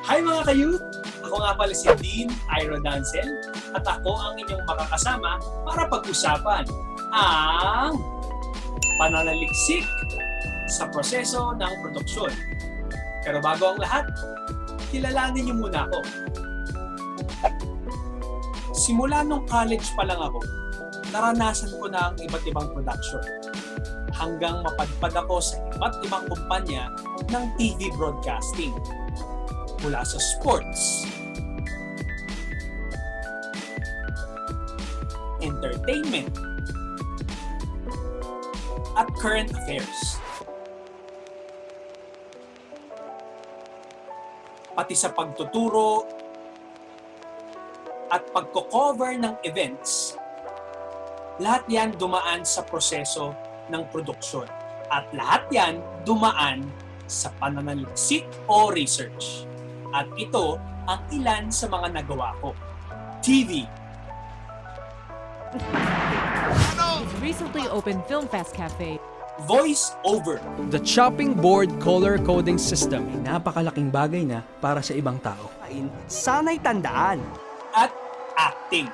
Hi mga kayut! Ako nga pala si Dean Iro Dancel at ako ang inyong makakasama para pag-usapan ang pananaliksik sa proseso ng produksyon. Pero bago ang lahat, kilalanin niyo muna ako. Simula nung college pa lang ako, naranasan ko na ang iba't ibang production hanggang mapadpad ako sa iba't ibang kumpanya ng TV broadcasting mula sa sports, entertainment, at current affairs. Pati sa pagtuturo at pagko-cover ng events, lahat yan dumaan sa proseso ng produksyon. At lahat yan dumaan sa pananaliksik o research. At ito ang ilan sa mga nagawa ko. TV, Its recently opened Film Fest Cafe. voice over, The chopping board color coding system. napakalaking bagay na para sa ibang tao. sana'y tandaan. at acting.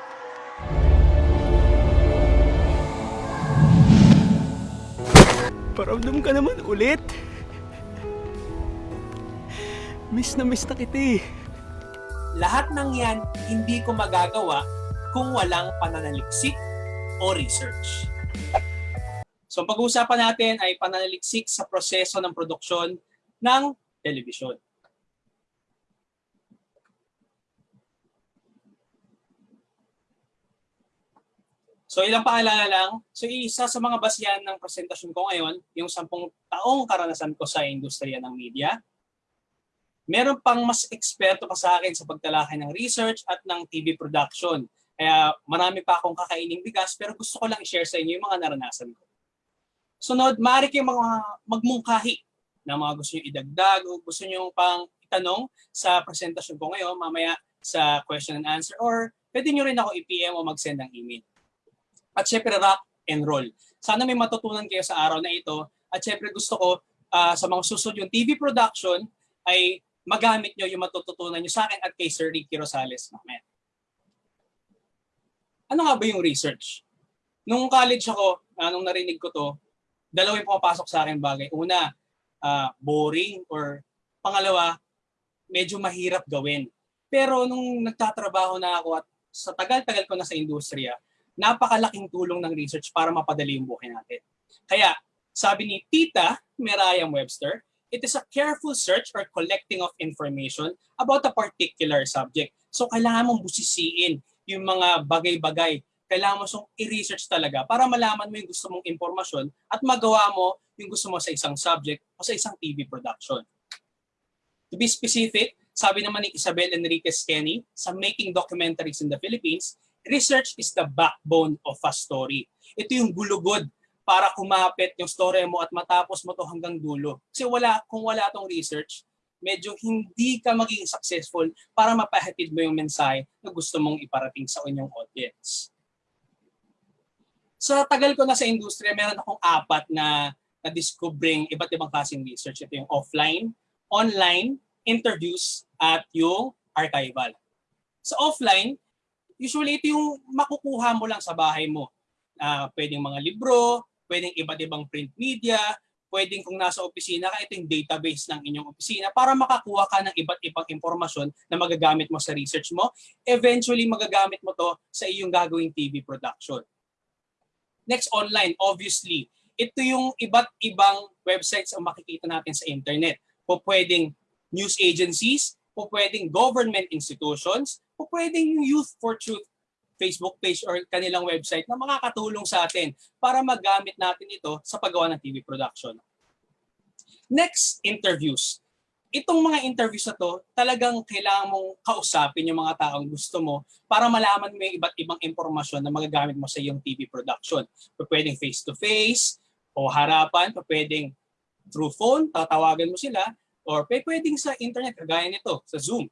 Paramdam ka naman ulit. Miss na miss na kita eh. Lahat ng yan hindi ko magagawa kung walang pananaliksik o research. So pag-uusapan natin ay pananaliksik sa proseso ng produksyon ng telebisyon. So ilang paalala lang. So isa sa mga basyan ng presentasyon ko ngayon, yung sampung taong karanasan ko sa industriya ng media. Meron pang mas eksperto pa sa akin sa pagtalakay ng research at ng TV production. Kaya marami pa akong kakaining bigas pero gusto ko lang i-share sa inyo yung mga naranasan ko. Sunod, maaari kayong mga magmungkahi na mga gusto nyo idagdag o gusto nyo pang itanong sa presentasyon ko ngayon mamaya sa question and answer or pwede nyo rin ako i-PM o mag-send ng email. At syempre, rock and roll. Sana may matutunan kayo sa araw na ito. At syempre, gusto ko ah, sa mga susunod yung TV production ay magamit nyo yung matututunan nyo sa akin at kay Sir Ricky Rosales mamaya. Ano nga ba yung research? Nung college ako, ah, nung narinig ko to, dalawa yung pumapasok sa akin bagay. Una, ah, boring or pangalawa, medyo mahirap gawin. Pero nung nagtatrabaho na ako at sa tagal-tagal ko na sa industriya, napakalaking tulong ng research para mapadali yung buhay natin. Kaya, sabi ni Tita Merayam Webster, it is a careful search or collecting of information about a particular subject. So, kailangan mong busisiin yung mga bagay-bagay. Kailangan mo siyang i-research talaga para malaman mo yung gusto mong impormasyon at magawa mo yung gusto mo sa isang subject o sa isang TV production. To be specific, sabi naman ni Isabel Enriquez Kenny sa Making Documentaries in the Philippines, research is the backbone of a story. Ito yung gulugod para kumapit yung story mo at matapos mo to hanggang dulo. Kasi wala, kung wala tong research, medyo hindi ka magiging successful para mapahatid mo yung mensahe na gusto mong iparating sa inyong audience. Sa tagal ko na sa industriya, meron akong apat na na-discovering iba't ibang klaseng research. Ito yung offline, online, interviews, at yung archival. Sa offline, usually ito yung makukuha mo lang sa bahay mo. Ah, pwedeng mga libro, pwedeng iba't ibang print media, pwedeng kung nasa opisina ka, ito yung database ng inyong opisina para makakuha ka ng iba't ibang impormasyon na magagamit mo sa research mo. Eventually, magagamit mo to sa iyong gagawing TV production. Next, online. Obviously, ito yung iba't ibang websites ang makikita natin sa internet. Po pwedeng news agencies, po pwedeng government institutions, po pwedeng yung Youth for Truth Facebook page or kanilang website na makakatulong sa atin para magamit natin ito sa paggawa ng TV production. Next, interviews. Itong mga interviews na to, talagang kailangan mong kausapin yung mga taong gusto mo para malaman mo yung iba't ibang impormasyon na magagamit mo sa iyong TV production. Pwedeng face-to-face o harapan, pa pwedeng through phone, tatawagan mo sila, or pwedeng sa internet, kagaya nito, sa Zoom.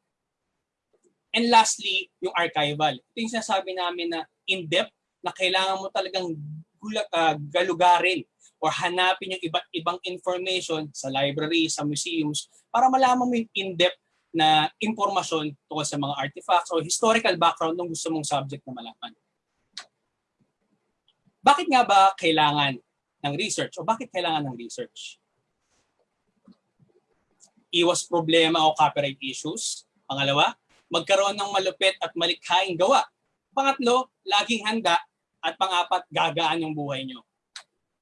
And lastly, yung archival. Ito yung sinasabi namin na in-depth na kailangan mo talagang gulag, ah, galugarin or hanapin yung iba't ibang information sa library, sa museums, para malaman mo yung in-depth na impormasyon tungkol sa mga artifacts o historical background ng gusto mong subject na malaman. Bakit nga ba kailangan ng research o bakit kailangan ng research? Iwas problema o copyright issues. Pangalawa, magkaroon ng malupit at malikhaing gawa. Pangatlo, laging handa. At pangapat, gagaan yung buhay nyo.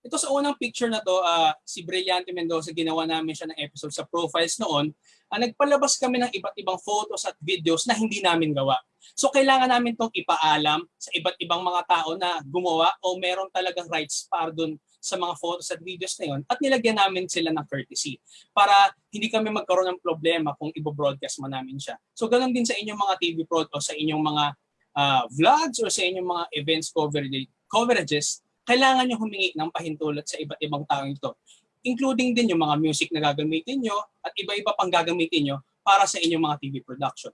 Ito sa unang picture na to, ah, si Brillante Mendoza, ginawa namin siya ng episode sa profiles noon. Ah, nagpalabas kami ng iba't ibang photos at videos na hindi namin gawa. So kailangan namin tong ipaalam sa iba't ibang mga tao na gumawa o meron talagang rights para dun sa mga photos at videos na yun at nilagyan namin sila ng courtesy para hindi kami magkaroon ng problema kung ibo-broadcast man namin siya. So ganun din sa inyong mga TV prod o sa inyong mga ah, vlogs or sa inyong mga events coverage, coverages, kailangan nyo humingi ng pahintulot sa iba't ibang taong ito. Including din yung mga music na gagamitin nyo at iba-iba pang gagamitin nyo para sa inyong mga TV production.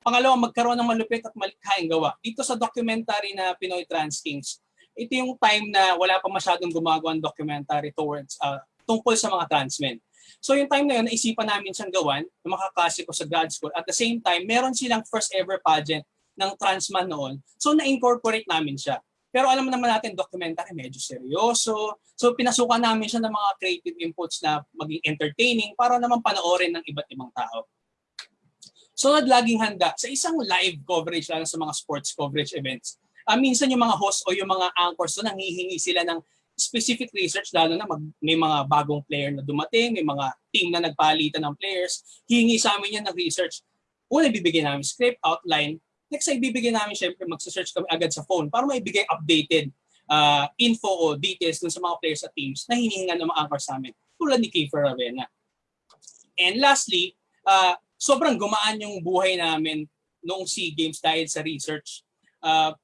Pangalawa, magkaroon ng malupit at malikhaing gawa. Dito sa documentary na Pinoy Trans Kings, ito yung time na wala pa masyadong gumagawa ng documentary towards uh, tungkol sa mga trans men. So yung time na yun, naisipan namin siyang gawan na makaklase ko sa grad school. At the same time, meron silang first ever pageant ng trans man noon. So na-incorporate namin siya. Pero alam naman natin, documentary medyo seryoso. So pinasukan namin siya ng mga creative inputs na maging entertaining para naman panoorin ng iba't ibang tao. So laging handa sa isang live coverage lalo sa mga sports coverage events. Uh, minsan yung mga host o yung mga anchors doon nanghihingi sila ng specific research lalo na mag, may mga bagong player na dumating, may mga team na nagpalitan ng players, hihingi sa amin yan ng research. Una, bibigyan namin script, outline. Next ay bibigyan namin syempre magsa-search kami agad sa phone para maibigay updated uh, info o details dun sa mga players at teams na hinihingan ng mga anchors sa amin tulad ni Kiefer Ravena. And lastly, uh, sobrang gumaan yung buhay namin noong SEA Games dahil sa research. Uh,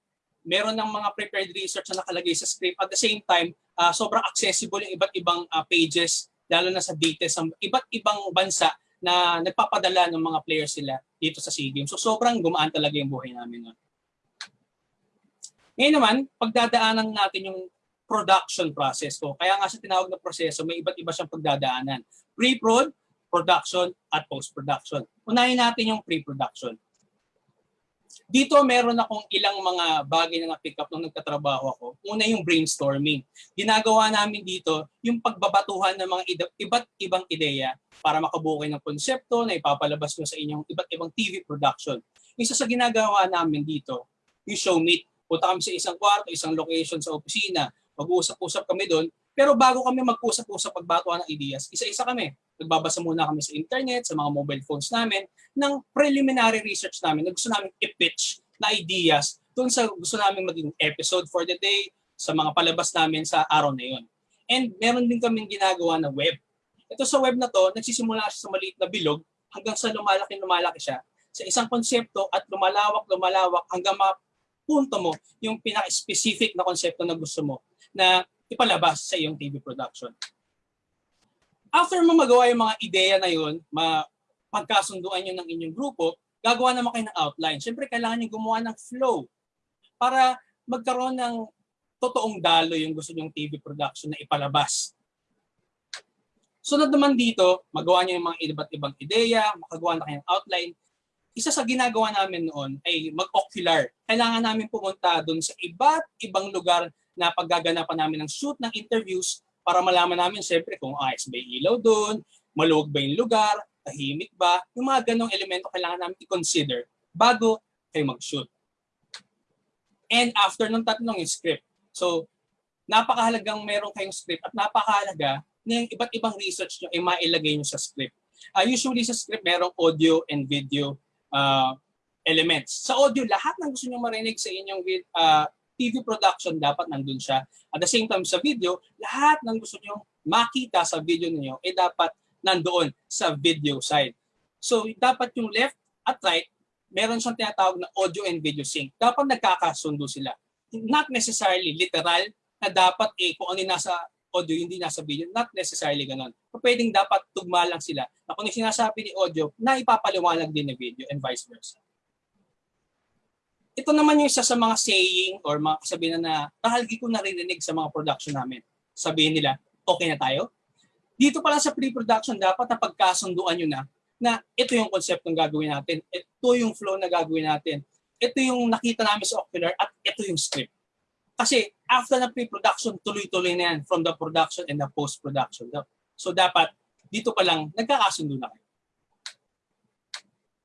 meron ng mga prepared research na nakalagay sa script. At the same time, uh, sobrang accessible yung iba't ibang uh, pages, lalo na sa details ng iba't ibang bansa na nagpapadala ng mga players sila dito sa SEA Games. So sobrang gumaan talaga yung buhay namin nun. Ngayon naman, pagdadaanan natin yung production process ko. Kaya nga sa tinawag na proseso, may iba't iba siyang pagdadaanan. Pre-prod, production, at post-production. Unahin natin yung pre-production. Dito meron akong ilang mga bagay na na-pick up nung nagtatrabaho ako. Una yung brainstorming. Ginagawa namin dito yung pagbabatuhan ng mga iba't ibang ideya para makabuo ng konsepto na ipapalabas nyo sa inyong iba't ibang TV production. Isa sa ginagawa namin dito, yung show meet. Punta kami sa isang kwarto, isang location sa opisina. Mag-uusap-usap kami doon. Pero bago kami mag-usap-usap pagbatuhan ng ideas, isa-isa kami nagbabasa muna kami sa internet, sa mga mobile phones namin, ng preliminary research namin na gusto namin i-pitch na ideas doon sa gusto namin maging episode for the day, sa mga palabas namin sa araw na yon. And meron din kaming ginagawa na web. Ito sa web na to, nagsisimula siya sa maliit na bilog hanggang sa lumalaki lumalaki siya sa isang konsepto at lumalawak lumalawak hanggang mapunto mo yung pinaka-specific na konsepto na gusto mo na ipalabas sa iyong TV production after mo magawa yung mga ideya na yun, mapagkasunduan nyo ng inyong grupo, gagawa naman kayo ng outline. Siyempre, kailangan nyo gumawa ng flow para magkaroon ng totoong dalo yung gusto nyong TV production na ipalabas. Sunod naman dito, magawa nyo yung mga iba't ibang ideya, makagawa na kayo ng outline. Isa sa ginagawa namin noon ay mag-ocular. Kailangan namin pumunta doon sa iba't ibang lugar na paggaganapan namin ng shoot ng interviews para malaman namin siyempre kung ayos ba yung ilaw doon, maluwag ba yung lugar, tahimik ba, yung mga ganong elemento kailangan namin i-consider bago kayo mag-shoot. And after nung tatlong yung script. So, napakahalagang meron kayong script at napakahalaga na yung iba't ibang research nyo ay mailagay nyo sa script. Uh, usually sa script, merong audio and video uh, elements. Sa audio, lahat ng gusto nyo marinig sa inyong uh, TV production dapat nandun siya. At the same time sa video, lahat ng gusto nyo makita sa video niyo ay eh dapat nandoon sa video side. So dapat yung left at right, meron siyang tinatawag na audio and video sync. Dapat nagkakasundo sila. Not necessarily literal na dapat eh kung ano nasa audio, hindi nasa video. Not necessarily ganun. So, pwedeng dapat tugma lang sila na kung yung sinasabi ni audio, na ipapaliwanag din ng video and vice versa ito naman yung isa sa mga saying or mga kasabihan na kahalgi ko narinig sa mga production namin. Sabihin nila, okay na tayo? Dito pala sa pre-production, dapat na pagkasunduan nyo na na ito yung concept ng gagawin natin, ito yung flow na gagawin natin, ito yung nakita namin sa Ocular at ito yung script. Kasi after na pre-production, tuloy-tuloy na yan from the production and the post-production. So dapat dito pa lang nagkakasundo na kayo.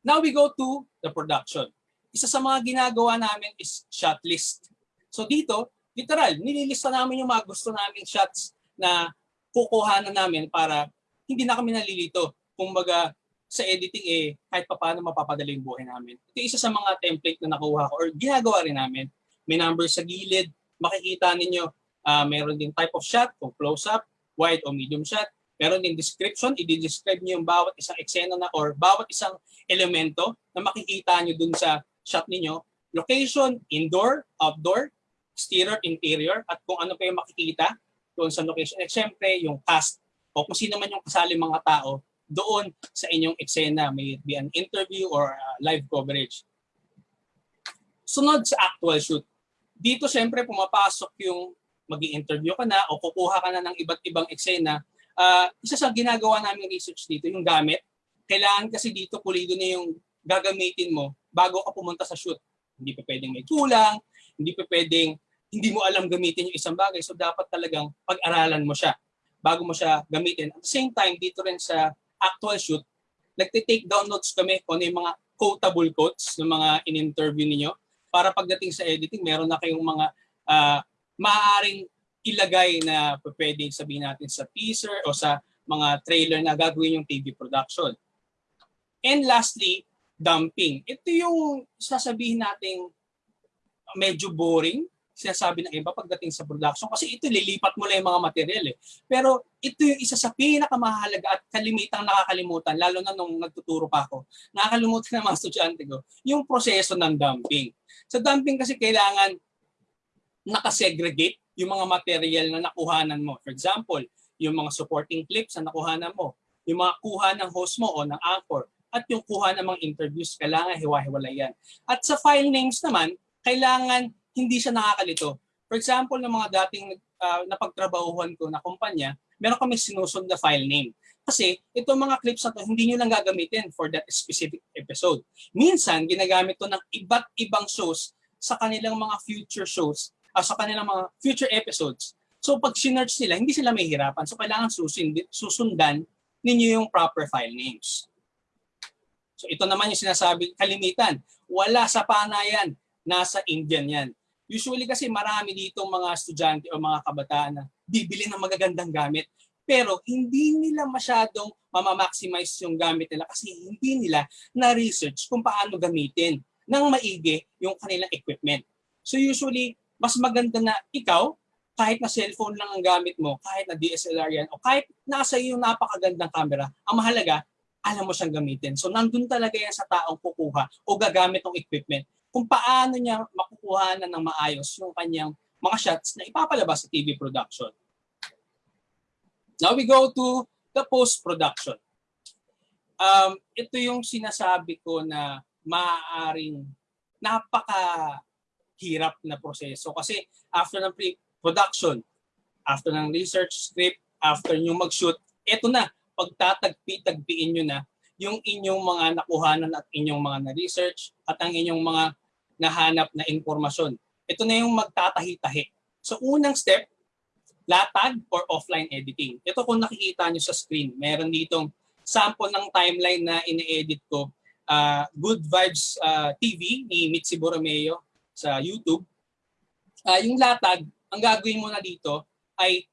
Now we go to the production. Isa sa mga ginagawa namin is shot list. So dito, literal, nililista namin yung mga gusto naming shots na kukuha na namin para hindi na kami nalilito. Kumbaga, sa editing eh, kahit pa paano mapapadali yung buhay namin. Ito isa sa mga template na nakuha ko or ginagawa rin namin. May numbers sa gilid, makikita ninyo, ah, meron din type of shot, kung close-up, wide o medium shot. Meron din description, i-describe nyo yung bawat isang eksena na or bawat isang elemento na makikita nyo dun sa shot ninyo. Location, indoor, outdoor, exterior, interior, at kung ano pa yung makikita doon sa location. At syempre, yung cast o kung sino man yung kasali mga tao doon sa inyong eksena, may it be an interview or uh, live coverage. Sunod sa actual shoot. Dito syempre pumapasok yung mag interview ka na o kukuha ka na ng iba't ibang eksena. Uh, isa sa ginagawa namin research dito, yung gamit. Kailangan kasi dito pulido na yung gagamitin mo bago ka pumunta sa shoot. Hindi pa pwedeng may kulang, hindi pa pwedeng hindi mo alam gamitin yung isang bagay. So dapat talagang pag-aralan mo siya bago mo siya gamitin. At the same time, dito rin sa actual shoot, nagte-take down notes kami kung ano yung mga quotable quotes ng mga in-interview ninyo para pagdating sa editing, meron na kayong mga uh, maaaring ilagay na pwede sabihin natin sa teaser o sa mga trailer na gagawin yung TV production. And lastly, dumping. Ito yung sasabihin nating medyo boring sinasabi ng iba pagdating sa production kasi ito lilipat mo lang yung mga material eh. Pero ito yung isa sa pinakamahalaga at kalimitang nakakalimutan lalo na nung nagtuturo pa ako. Nakakalimutan ng mga estudyante ko yung proseso ng dumping. Sa dumping kasi kailangan nakasegregate yung mga material na nakuhanan mo. For example, yung mga supporting clips na nakuhanan mo, yung mga kuha ng host mo o ng anchor, at yung kuha ng mga interviews, kailangan hiwa-hiwalay yan. At sa file names naman, kailangan hindi siya nakakalito. For example, ng mga dating uh, napagtrabahuhan ko na kumpanya, meron kami sinusunod na file name. Kasi itong mga clips na to, hindi nyo lang gagamitin for that specific episode. Minsan, ginagamit to ng iba't ibang shows sa kanilang mga future shows, uh, sa kanilang mga future episodes. So pag sinerch nila, hindi sila may hirapan. So kailangan susundan, susundan ninyo yung proper file names. So ito naman yung sinasabi, kalimitan. Wala sa panayan, nasa Indian yan. Usually kasi marami dito mga estudyante o mga kabataan na bibili ng magagandang gamit pero hindi nila masyadong mamamaximize yung gamit nila kasi hindi nila na-research kung paano gamitin ng maigi yung kanilang equipment. So usually, mas maganda na ikaw, kahit na cellphone lang ang gamit mo, kahit na DSLR yan, o kahit nasa iyo napakagandang camera, ang mahalaga, alam mo siyang gamitin. So nandun talaga yan sa taong kukuha o gagamit ng equipment kung paano niya makukuha na ng maayos yung kanyang mga shots na ipapalabas sa TV production. Now we go to the post-production. Um, ito yung sinasabi ko na maaaring napaka-hirap na proseso. Kasi after ng pre-production, after ng research script, after nyo mag-shoot, ito na, pagtatagpi-tagpiin nyo na yung inyong mga nakuhanan at inyong mga na-research at ang inyong mga nahanap na impormasyon. Ito na yung magtatahi-tahi. So unang step, latag or offline editing. Ito kung nakikita nyo sa screen, meron ditong sample ng timeline na ini-edit ko. Uh, Good Vibes uh, TV ni Mitzi Borromeo sa YouTube. Uh, yung latag, ang gagawin mo na dito ay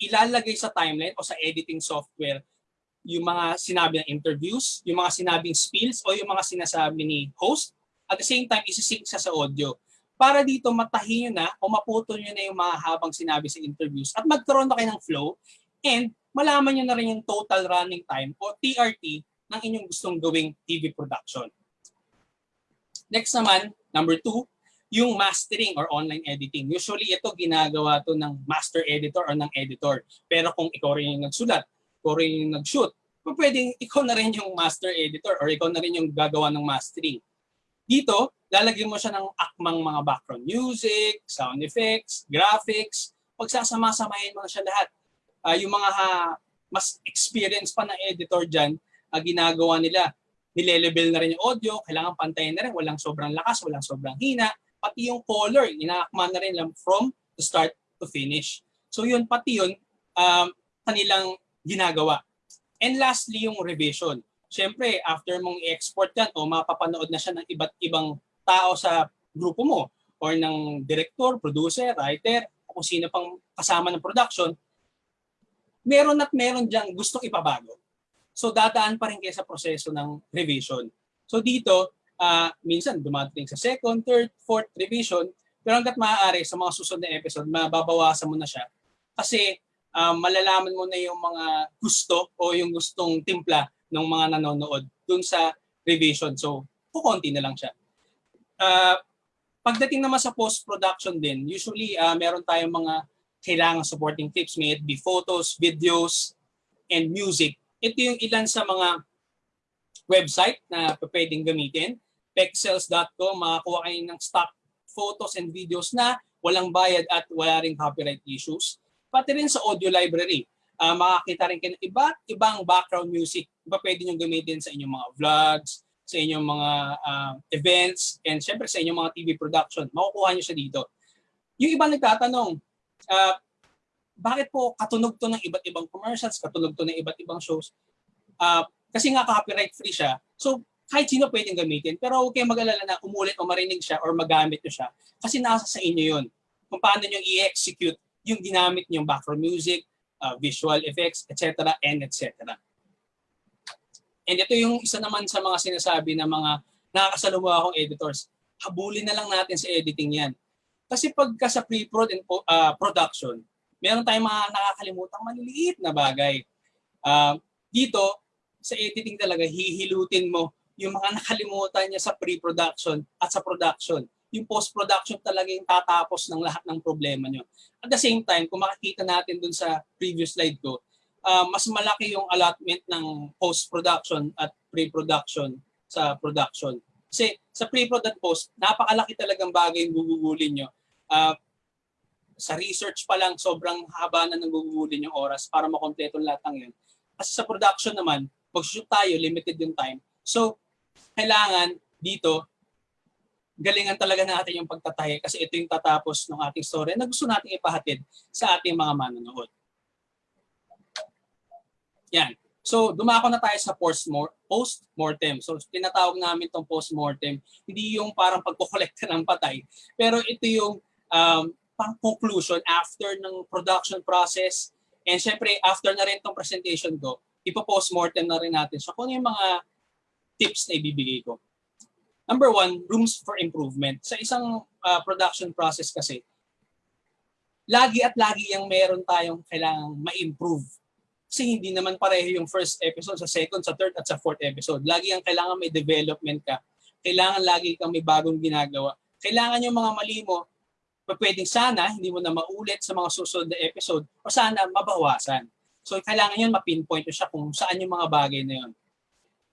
ilalagay sa timeline o sa editing software yung mga sinabi ng interviews, yung mga sinabing spills o yung mga sinasabi ni host at the same time, isi-sync siya sa audio. Para dito matahin nyo na o maputol nyo na yung mga habang sinabi sa interviews at magkaroon na kayo ng flow and malaman nyo na rin yung total running time o TRT ng inyong gustong gawing TV production. Next naman, number two, yung mastering or online editing. Usually ito ginagawa to ng master editor or ng editor. Pero kung ikaw rin yung nagsulat, ikaw rin yung nag-shoot, pwedeng ikaw na rin yung master editor or ikaw na rin yung gagawa ng mastering. Dito, lalagyan mo siya ng akmang mga background music, sound effects, graphics. Pagsasama-samahin mo na siya lahat. Uh, yung mga ha, mas experience pa na editor dyan, ah, ginagawa nila. Nilelevel na rin yung audio, kailangan pantayin na rin, walang sobrang lakas, walang sobrang hina, pati yung color, inaakma na rin lang from the start to finish. So yun, pati yun, um, kanilang ginagawa. And lastly, yung revision. Siyempre, after mong i-export yan o mapapanood na siya ng iba't ibang tao sa grupo mo or ng director, producer, writer, kung sino pang kasama ng production, meron at meron diyang gustong ipabago. So dadaan pa rin kayo sa proseso ng revision. So dito, ah, minsan dumating sa second, third, fourth revision, pero hanggat maaari sa mga susunod na episode, mababawasan mo na siya. Kasi ah, malalaman mo na yung mga gusto o yung gustong timpla ng mga nanonood dun sa revision. So, kukonti na lang siya. Ah, pagdating naman sa post-production din, usually ah, meron tayong mga kailangan supporting tips, may it be photos, videos, and music. Ito yung ilan sa mga website na pwedeng gamitin. Pexels.com, makakuha kayo ng stock photos and videos na walang bayad at wala ring copyright issues. Pati rin sa audio library, ah, makakita rin kayo ng iba't ibang background music. Iba pwede nyo gamitin sa inyong mga vlogs, sa inyong mga ah, events, and syempre sa inyong mga TV production. Makukuha nyo siya dito. Yung iba nagtatanong, ah, bakit po katunog to ng iba't ibang commercials, katunog to ng iba't ibang shows? Ah, kasi nga copyright free siya. So kahit sino pwedeng gamitin. Pero huwag kayong mag-alala na umulit o marinig siya or magamit nyo siya. Kasi nasa sa inyo yun. Kung paano nyo i-execute yung ginamit nyong background music, ah, visual effects, etc. and etc. And ito yung isa naman sa mga sinasabi ng mga nakakasalumuha akong editors. Habulin na lang natin sa editing yan. Kasi pagka sa pre-prod and ah, production, meron tayong mga nakakalimutang maliliit na bagay. Ah, dito, sa editing talaga, hihilutin mo yung mga nakalimutan niya sa pre-production at sa production. Yung post-production talaga yung tatapos ng lahat ng problema nyo. At the same time, kung makikita natin dun sa previous slide ko, ah, mas malaki yung allotment ng post-production at pre-production sa production. Kasi sa pre-prod at post, napakalaki talagang bagay yung gugugulin nyo. Ah, sa research pa lang, sobrang haba na nang gugugulin yung oras para makompleto lahat ng yun. Kasi sa production naman, mag-shoot tayo, limited yung time. So, kailangan dito, galingan talaga natin yung pagtatahe kasi ito yung tatapos ng ating story na gusto nating ipahatid sa ating mga manonood. Yan. So, dumako na tayo sa post-mor- post-mortem. So, tinatawag namin itong post-mortem. Hindi yung parang pagkukolekta ng patay, pero ito yung um, pang-conclusion after ng production process. And syempre, after na rin itong presentation ko, ipo-post-mortem na rin natin. So, kung yung mga tips na ibibigay ko. Number one, rooms for improvement. Sa isang uh, production process kasi, lagi at lagi yung meron tayong kailangang ma-improve. Kasi hindi naman pareho yung first episode sa second, sa third, at sa fourth episode. Lagi ang kailangan may development ka. Kailangan lagi kang may bagong ginagawa. Kailangan yung mga mali mo, pwedeng sana hindi mo na maulit sa mga susunod na episode o sana mabawasan. So kailangan yun mapinpoint mo siya kung saan yung mga bagay na yun.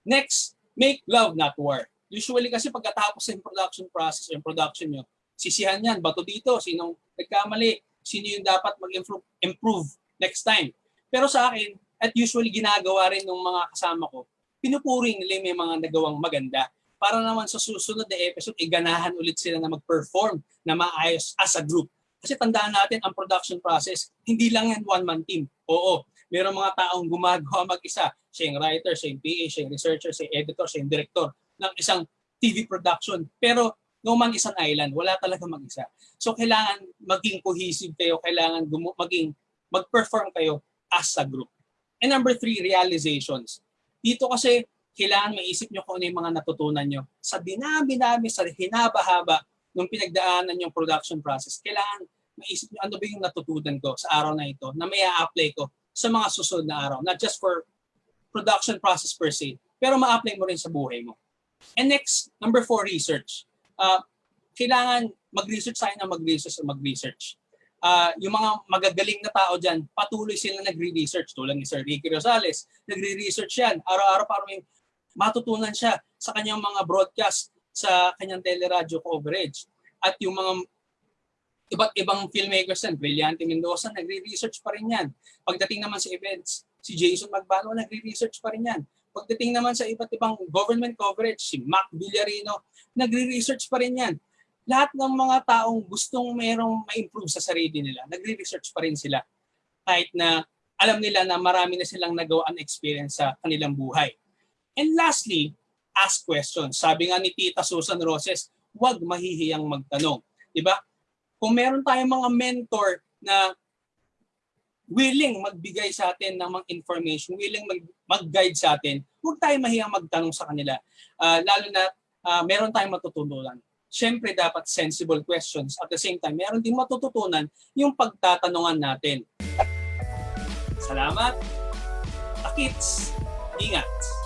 Next, make love not war. Usually kasi pagkatapos ng production process, yung production nyo, sisihan yan, bato dito, sinong nagkamali, sino yung dapat mag-improve improve next time. Pero sa akin, at usually ginagawa rin ng mga kasama ko, pinupuri nila yung may mga nagawang maganda para naman sa susunod na episode, iganahan ulit sila na mag-perform na maayos as a group. Kasi tandaan natin, ang production process, hindi lang yan one-man team. Oo, meron mga taong gumagawa mag-isa. Siya yung writer, siya yung PA, siya yung researcher, siya yung editor, siya yung director ng isang TV production. Pero no man isang island, wala talaga mag-isa. So kailangan maging cohesive kayo, kailangan maging mag-perform kayo as a group. And number three, realizations. Dito kasi kailangan maisip nyo kung ano yung mga natutunan nyo. Sa dinami-dami, sa hinaba-haba nung pinagdaanan yung production process, kailangan maisip nyo ano ba yung natutunan ko sa araw na ito na may apply ko sa mga susunod na araw. Not just for production process per se, pero ma-apply mo rin sa buhay mo. And next, number four, research. Uh, kailangan mag-research tayo na mag-research mag-research. Uh, yung mga magagaling na tao dyan, patuloy sila nagre-research. Tulad ni Sir Ricky Rosales, nagre-research yan. Araw-araw para may matutunan siya sa kanyang mga broadcast, sa kanyang teleradyo coverage. At yung mga iba't ibang filmmakers yan, Brillante Mendoza, nagre-research pa rin yan. Pagdating naman sa events, si Jason Magbano, nagre-research pa rin yan. Pagdating naman sa iba't ibang government coverage, si Mac Villarino, nagre-research pa rin yan. Lahat ng mga taong gustong merong ma-improve sa sarili nila, nagre-research pa rin sila. Kahit na alam nila na marami na silang nagawaan experience sa kanilang buhay. And lastly, ask questions. Sabi nga ni Tita Susan Roses, huwag mahihiyang magtanong. Di ba? Kung meron tayong mga mentor na willing magbigay sa atin ng mga information, willing mag, mag-guide sa atin, huwag tayo mahiyang magtanong sa kanila. Ah, lalo na ah, meron tayong matutunan. Siyempre dapat sensible questions. At the same time, meron din matututunan yung pagtatanungan natin. Salamat. Akits. Ingat.